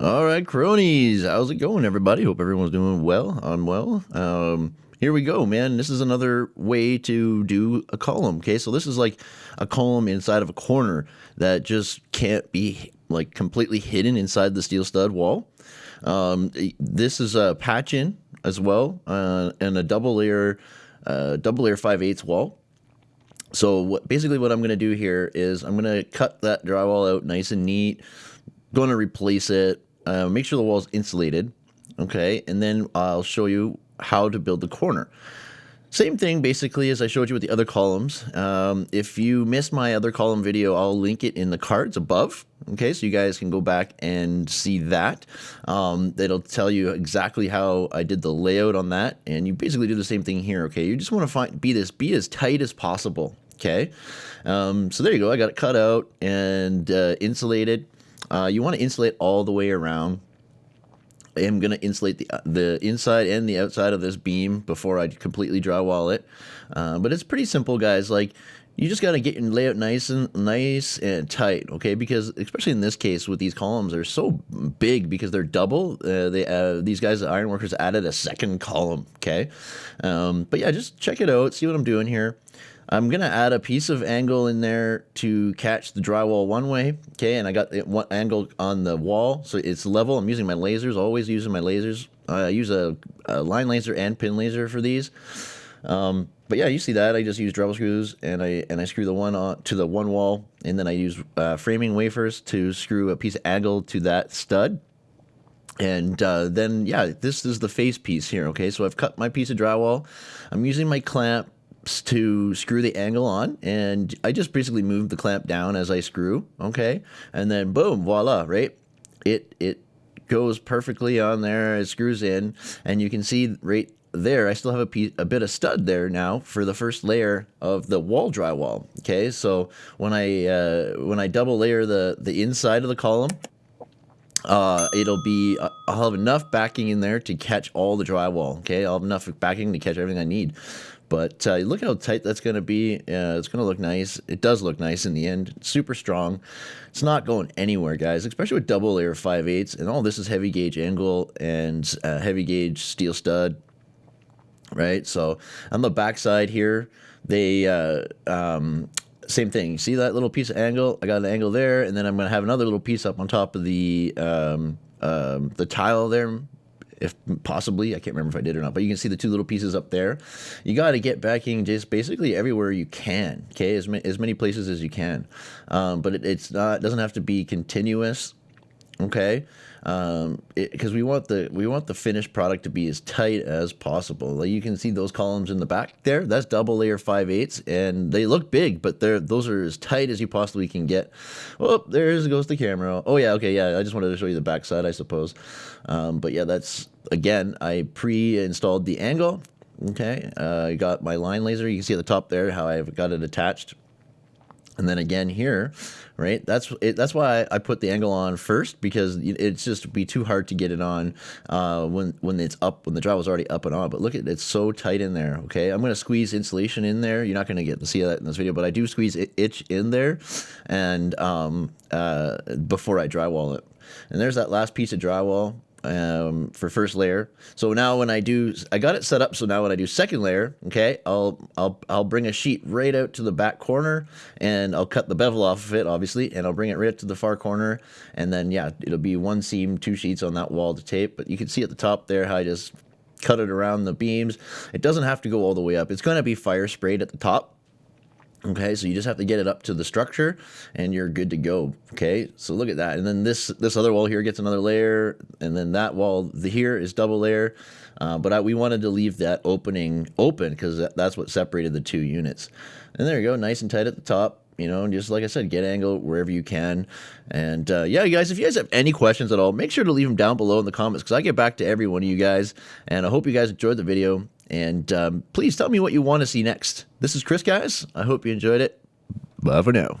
All right, cronies, how's it going, everybody? Hope everyone's doing well. I'm well. Um, here we go, man. This is another way to do a column. Okay, so this is like a column inside of a corner that just can't be like completely hidden inside the steel stud wall. Um, this is a patch in as well, uh, and a double layer, uh, double layer 5 eighths wall. So what, basically what I'm going to do here is I'm going to cut that drywall out nice and neat, going to replace it, uh, make sure the wall is insulated, okay, and then I'll show you how to build the corner. Same thing basically as I showed you with the other columns. Um, if you missed my other column video, I'll link it in the cards above. Okay, so you guys can go back and see that. Um, it'll tell you exactly how I did the layout on that, and you basically do the same thing here. Okay, you just want to find be this be as tight as possible. Okay, um, so there you go. I got it cut out and uh, insulated. Uh, you want to insulate all the way around. I am going to insulate the, the inside and the outside of this beam before I completely drywall it. Uh, but it's pretty simple, guys. Like, you just got to get your layout nice and nice and tight, okay? Because especially in this case with these columns, they're so big because they're double. Uh, they uh, these guys, the ironworkers, added a second column, okay? Um, but yeah, just check it out, see what I'm doing here. I'm to add a piece of angle in there to catch the drywall one way, okay? And I got one angle on the wall, so it's level. I'm using my lasers, always using my lasers. I use a, a line laser and pin laser for these. Um, but yeah, you see that. I just use drywall screws and I and I screw the one on to the one wall, and then I use uh, framing wafers to screw a piece of angle to that stud. And uh, then, yeah, this is the face piece here, okay? So I've cut my piece of drywall. I'm using my clamp to screw the angle on and I just basically move the clamp down as I screw okay and then boom voila right it it goes perfectly on there it screws in and you can see right there I still have a, piece, a bit of stud there now for the first layer of the wall drywall okay so when I uh, when I double layer the the inside of the column uh, it'll be uh, I'll have enough backing in there to catch all the drywall okay I'll have enough backing to catch everything I need but uh, look how tight that's going to be. Uh, it's going to look nice. It does look nice in the end. It's super strong. It's not going anywhere, guys, especially with double layer 5 eighths. And all this is heavy gauge angle and uh, heavy gauge steel stud, right? So on the back side here, they, uh, um, same thing. See that little piece of angle? I got an angle there, and then I'm to have another little piece up on top of the, um, um, the tile there if possibly. I can't remember if I did or not, but you can see the two little pieces up there. You got to get backing just basically everywhere you can, okay, as, ma as many places as you can. Um, but it, it's not, it doesn't have to be continuous, okay? um, because we want the we want the finished product to be as tight as possible. Like you can see those columns in the back there. That's double layer 5 eighths, and they look big, but they're those are as tight as you possibly can get. Oh, there goes the camera. Oh yeah, okay, yeah. I just wanted to show you the back side, I suppose. Um, but yeah, that's again. I pre-installed the angle. Okay, uh, I got my line laser. You can see at the top there how I've got it attached and then again here, right? That's it, that's why I put the angle on first because it's just be too hard to get it on uh, when when it's up when the drywall is already up and on. But look at it's so tight in there. Okay, I'm gonna squeeze insulation in there. You're not gonna get to see that in this video, but I do squeeze itch in there, and um, uh, before I drywall it. And there's that last piece of drywall um, for first layer. So now when I do, I got it set up. So now when I do second layer, okay, I'll, I'll, I'll bring a sheet right out to the back corner and I'll cut the bevel off of it, obviously, and I'll bring it right to the far corner. And then, yeah, it'll be one seam, two sheets on that wall to tape. But you can see at the top there how I just cut it around the beams. It doesn't have to go all the way up. It's going to be fire sprayed at the top. Okay, so you just have to get it up to the structure and you're good to go. Okay, so look at that. And then this this other wall here gets another layer, and then that wall the, here is double layer. Uh, but I, we wanted to leave that opening open because that, that's what separated the two units. And there you go, nice and tight at the top. You know, and just like I said, get angle wherever you can. And uh, yeah, guys, if you guys have any questions at all, make sure to leave them down below in the comments because I get back to every one of you guys. And I hope you guys enjoyed the video. And um, please tell me what you want to see next. This is Chris, guys. I hope you enjoyed it. Bye for now.